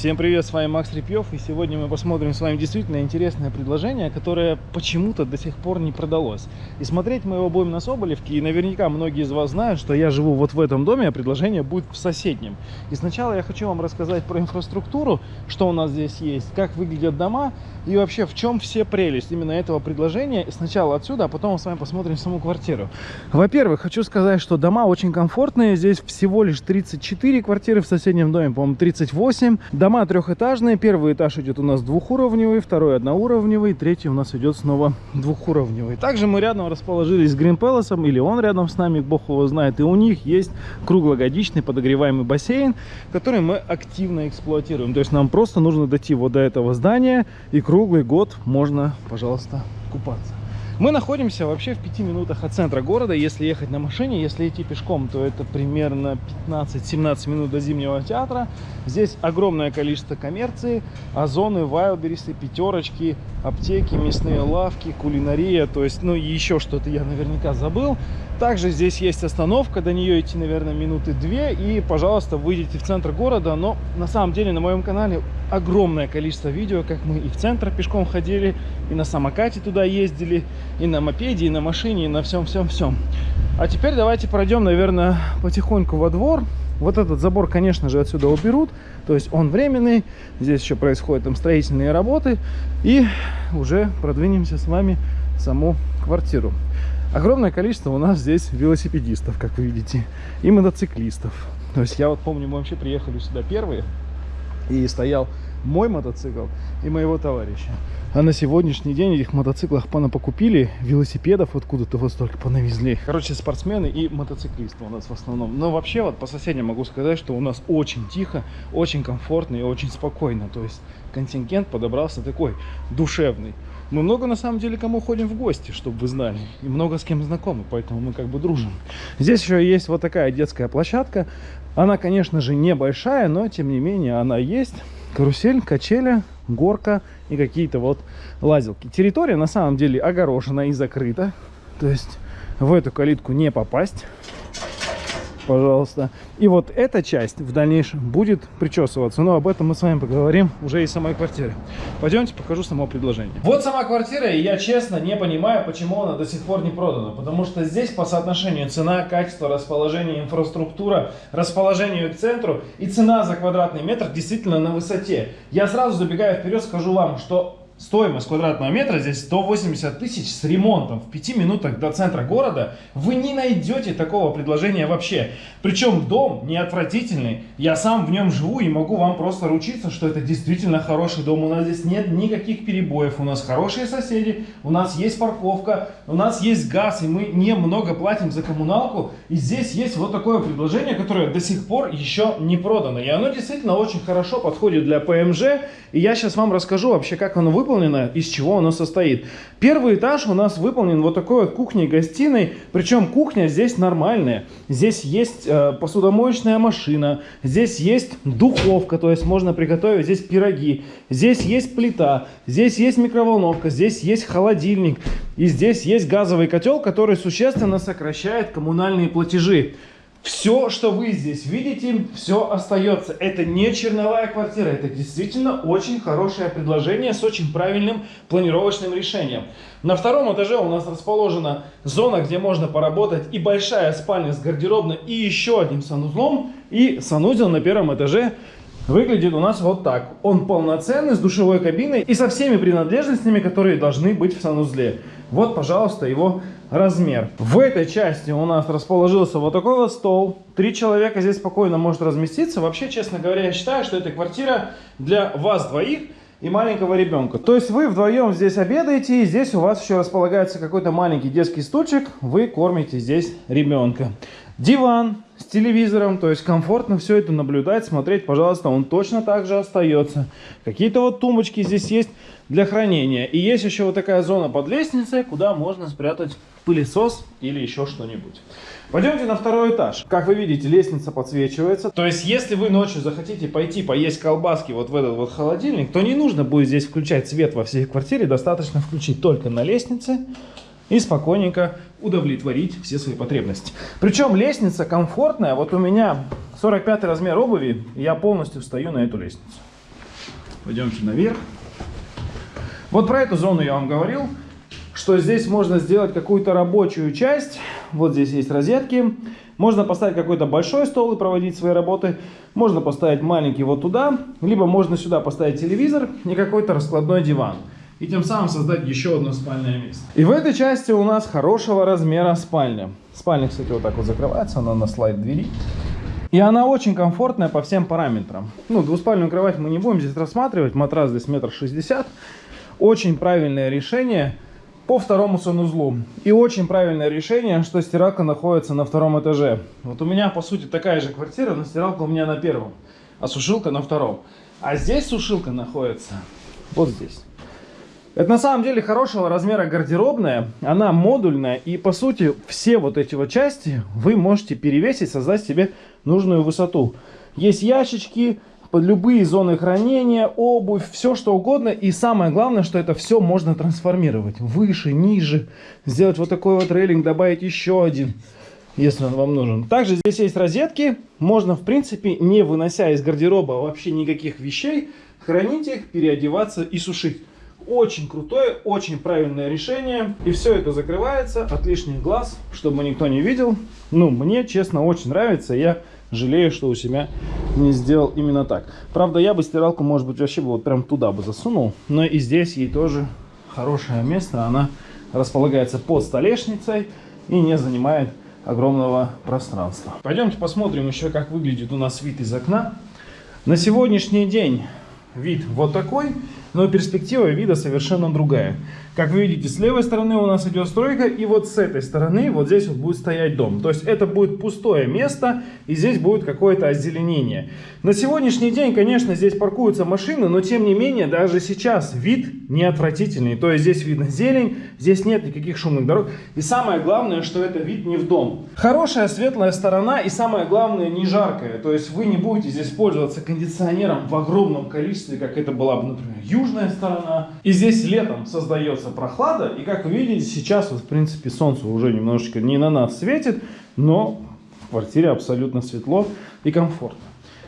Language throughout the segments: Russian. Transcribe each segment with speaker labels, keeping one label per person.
Speaker 1: Всем привет, с вами Макс Репьев, и сегодня мы посмотрим с вами действительно интересное предложение, которое почему-то до сих пор не продалось. И смотреть мы его будем на Соболевке, и наверняка многие из вас знают, что я живу вот в этом доме, а предложение будет в соседнем. И сначала я хочу вам рассказать про инфраструктуру, что у нас здесь есть, как выглядят дома, и вообще в чем все прелесть именно этого предложения. Сначала отсюда, а потом мы с вами посмотрим саму квартиру. Во-первых, хочу сказать, что дома очень комфортные, здесь всего лишь 34 квартиры, в соседнем доме, по-моему, 38. Дома трехэтажные. Первый этаж идет у нас двухуровневый, второй одноуровневый, третий у нас идет снова двухуровневый. Также мы рядом расположились с Green Palace, или он рядом с нами, бог его знает. И у них есть круглогодичный подогреваемый бассейн, который мы активно эксплуатируем. То есть нам просто нужно дойти вот до этого здания, и круглый год можно, пожалуйста, купаться. Мы находимся вообще в пяти минутах от центра города. Если ехать на машине, если идти пешком, то это примерно 15-17 минут до Зимнего театра. Здесь огромное количество коммерции, озоны, вайлберисы, пятерочки, аптеки, мясные лавки, кулинария. То есть, ну, еще что-то я наверняка забыл. Также здесь есть остановка, до нее идти, наверное, минуты две. И, пожалуйста, выйдите в центр города. Но на самом деле на моем канале огромное количество видео, как мы и в центр пешком ходили, и на самокате туда ездили, и на мопеде, и на машине, и на всем-всем-всем. А теперь давайте пройдем, наверное, потихоньку во двор. Вот этот забор, конечно же, отсюда уберут. То есть он временный. Здесь еще происходят там строительные работы. И уже продвинемся с вами в саму квартиру. Огромное количество у нас здесь велосипедистов, как вы видите, и мотоциклистов. То есть я вот помню, мы вообще приехали сюда первые, и стоял мой мотоцикл и моего товарища. А на сегодняшний день этих мотоциклах понапокупили, велосипедов откуда-то вот столько понавезли. Короче, спортсмены и мотоциклисты у нас в основном. Но вообще вот по соседям могу сказать, что у нас очень тихо, очень комфортно и очень спокойно. То есть контингент подобрался такой душевный. Мы много на самом деле кому ходим в гости, чтобы вы знали. И много с кем знакомы, поэтому мы как бы дружим. Здесь еще есть вот такая детская площадка. Она, конечно же, небольшая, но тем не менее она есть. Карусель, качеля, горка и какие-то вот лазилки. Территория на самом деле огорожена и закрыта. То есть в эту калитку не попасть пожалуйста. И вот эта часть в дальнейшем будет причесываться. Но об этом мы с вами поговорим уже из самой квартиры. Пойдемте покажу само предложение. Вот сама квартира, и я честно не понимаю, почему она до сих пор не продана. Потому что здесь по соотношению цена, качество, расположение, инфраструктура, расположению к центру и цена за квадратный метр действительно на высоте. Я сразу забегая вперед скажу вам, что Стоимость квадратного метра здесь 180 тысяч с ремонтом. В 5 минутах до центра города вы не найдете такого предложения вообще. Причем дом не отвратительный. Я сам в нем живу и могу вам просто ручиться, что это действительно хороший дом. У нас здесь нет никаких перебоев. У нас хорошие соседи, у нас есть парковка, у нас есть газ, и мы немного платим за коммуналку. И здесь есть вот такое предложение, которое до сих пор еще не продано. И оно действительно очень хорошо подходит для ПМЖ. И я сейчас вам расскажу вообще, как оно выполнено выполнено, из чего оно состоит. Первый этаж у нас выполнен вот такой вот кухней-гостиной, причем кухня здесь нормальная. Здесь есть э, посудомоечная машина, здесь есть духовка, то есть можно приготовить здесь пироги, здесь есть плита, здесь есть микроволновка, здесь есть холодильник, и здесь есть газовый котел, который существенно сокращает коммунальные платежи. Все, что вы здесь видите, все остается. Это не черновая квартира, это действительно очень хорошее предложение с очень правильным планировочным решением. На втором этаже у нас расположена зона, где можно поработать и большая спальня с гардеробной и еще одним санузлом. И санузел на первом этаже выглядит у нас вот так. Он полноценный, с душевой кабиной и со всеми принадлежностями, которые должны быть в санузле. Вот, пожалуйста, его размер. В этой части у нас расположился вот такой вот стол. Три человека здесь спокойно может разместиться. Вообще, честно говоря, я считаю, что эта квартира для вас двоих и маленького ребенка. То есть вы вдвоем здесь обедаете, и здесь у вас еще располагается какой-то маленький детский стульчик. Вы кормите здесь ребенка. Диван с телевизором, то есть комфортно все это наблюдать, смотреть, пожалуйста, он точно так же остается. Какие-то вот тумбочки здесь есть для хранения. И есть еще вот такая зона под лестницей, куда можно спрятать пылесос или еще что-нибудь. Пойдемте на второй этаж. Как вы видите, лестница подсвечивается. То есть, если вы ночью захотите пойти поесть колбаски вот в этот вот холодильник, то не нужно будет здесь включать свет во всей квартире. Достаточно включить только на лестнице и спокойненько удовлетворить все свои потребности. Причем лестница комфортная. Вот у меня 45 размер обуви, я полностью встаю на эту лестницу. Пойдемте наверх. Вот про эту зону я вам говорил, что здесь можно сделать какую-то рабочую часть. Вот здесь есть розетки. Можно поставить какой-то большой стол и проводить свои работы. Можно поставить маленький вот туда. Либо можно сюда поставить телевизор и какой-то раскладной диван. И тем самым создать еще одно спальное место. И в этой части у нас хорошего размера спальня. Спальня, кстати, вот так вот закрывается. Она на слайд двери. И она очень комфортная по всем параметрам. Ну, двуспальную кровать мы не будем здесь рассматривать. Матрас здесь метр шестьдесят. Очень правильное решение по второму санузлу. И очень правильное решение, что стиралка находится на втором этаже. Вот у меня, по сути, такая же квартира, но стиралка у меня на первом, а сушилка на втором. А здесь сушилка находится вот здесь. Это на самом деле хорошего размера гардеробная, она модульная, и по сути все вот эти вот части вы можете перевесить, создать себе нужную высоту. Есть ящички, под любые зоны хранения, обувь, все что угодно. И самое главное, что это все можно трансформировать. Выше, ниже. Сделать вот такой вот рейлинг, добавить еще один, если он вам нужен. Также здесь есть розетки. Можно, в принципе, не вынося из гардероба вообще никаких вещей, хранить их, переодеваться и сушить. Очень крутое, очень правильное решение. И все это закрывается от лишних глаз, чтобы никто не видел. Ну, мне, честно, очень нравится. Я жалею, что у себя не сделал именно так. Правда, я бы стиралку, может быть, вообще бы вот прям туда бы засунул. Но и здесь ей тоже хорошее место. Она располагается под столешницей и не занимает огромного пространства. Пойдемте посмотрим еще, как выглядит у нас вид из окна. На сегодняшний день вид вот такой, но перспектива вида совершенно другая. Как вы видите, с левой стороны у нас идет стройка, и вот с этой стороны вот здесь вот будет стоять дом. То есть это будет пустое место, и здесь будет какое-то озеленение. На сегодняшний день, конечно, здесь паркуются машины, но тем не менее, даже сейчас вид не отвратительный. То есть здесь видно зелень, здесь нет никаких шумных дорог. И самое главное, что это вид не в дом. Хорошая светлая сторона, и самое главное, не жаркая. То есть вы не будете здесь пользоваться кондиционером в огромном количестве, как это была бы, например, южная сторона. И здесь летом создается прохлада. И как вы видите, сейчас, вот, в принципе, солнце уже немножечко не на нас светит, но в квартире абсолютно светло и комфортно.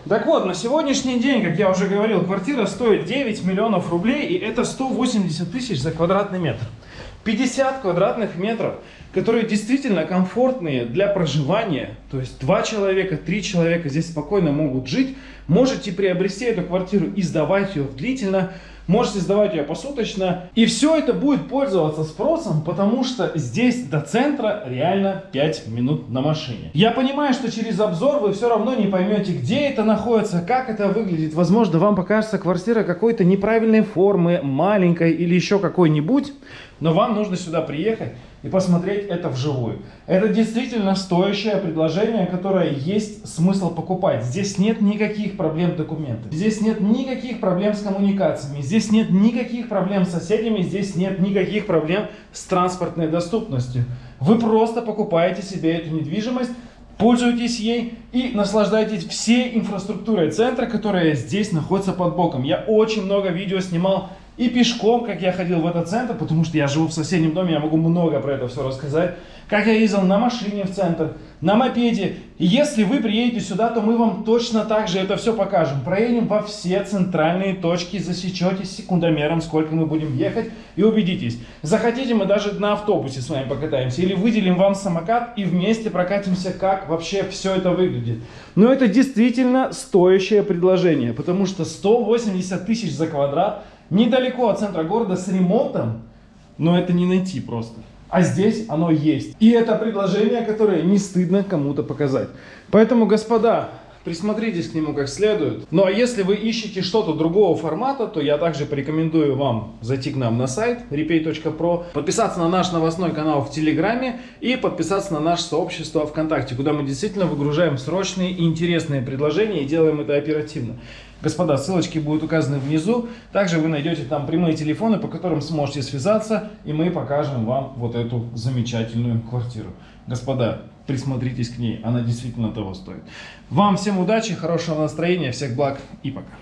Speaker 1: Так вот, на сегодняшний день, как я уже говорил, квартира стоит 9 миллионов рублей, и это 180 тысяч за квадратный метр. 50 квадратных метров, которые действительно комфортные для проживания, то есть два человека, три человека здесь спокойно могут жить, можете приобрести эту квартиру и сдавать ее длительно, можете сдавать ее посуточно. И все это будет пользоваться спросом, потому что здесь до центра реально 5 минут на машине. Я понимаю, что через обзор вы все равно не поймете, где это находится, как это выглядит. Возможно, вам покажется квартира какой-то неправильной формы, маленькой или еще какой-нибудь. Но вам нужно сюда приехать и посмотреть это вживую. Это действительно стоящее предложение, которое есть смысл покупать. Здесь нет никаких проблем документов. Здесь нет никаких проблем с коммуникациями. Здесь нет никаких проблем с соседями. Здесь нет никаких проблем с транспортной доступностью. Вы просто покупаете себе эту недвижимость, пользуйтесь ей и наслаждайтесь всей инфраструктурой центра, которая здесь находится под боком. Я очень много видео снимал и пешком, как я ходил в этот центр, потому что я живу в соседнем доме, я могу много про это все рассказать. Как я ездил на машине в центр, на мопеде. И если вы приедете сюда, то мы вам точно так же это все покажем. Проедем во все центральные точки, засечете секундомером, сколько мы будем ехать, и убедитесь. Захотите, мы даже на автобусе с вами покатаемся. Или выделим вам самокат и вместе прокатимся, как вообще все это выглядит. Но это действительно стоящее предложение, потому что 180 тысяч за квадрат – недалеко от центра города с ремонтом, но это не найти просто. А здесь оно есть. И это предложение, которое не стыдно кому-то показать. Поэтому, господа, присмотритесь к нему как следует. Ну а если вы ищете что-то другого формата, то я также порекомендую вам зайти к нам на сайт repay.pro, подписаться на наш новостной канал в Телеграме и подписаться на наше сообщество ВКонтакте, куда мы действительно выгружаем срочные и интересные предложения и делаем это оперативно. Господа, ссылочки будут указаны внизу. Также вы найдете там прямые телефоны, по которым сможете связаться, и мы покажем вам вот эту замечательную квартиру. Господа, присмотритесь к ней, она действительно того стоит. Вам всем удачи, хорошего настроения, всех благ и пока.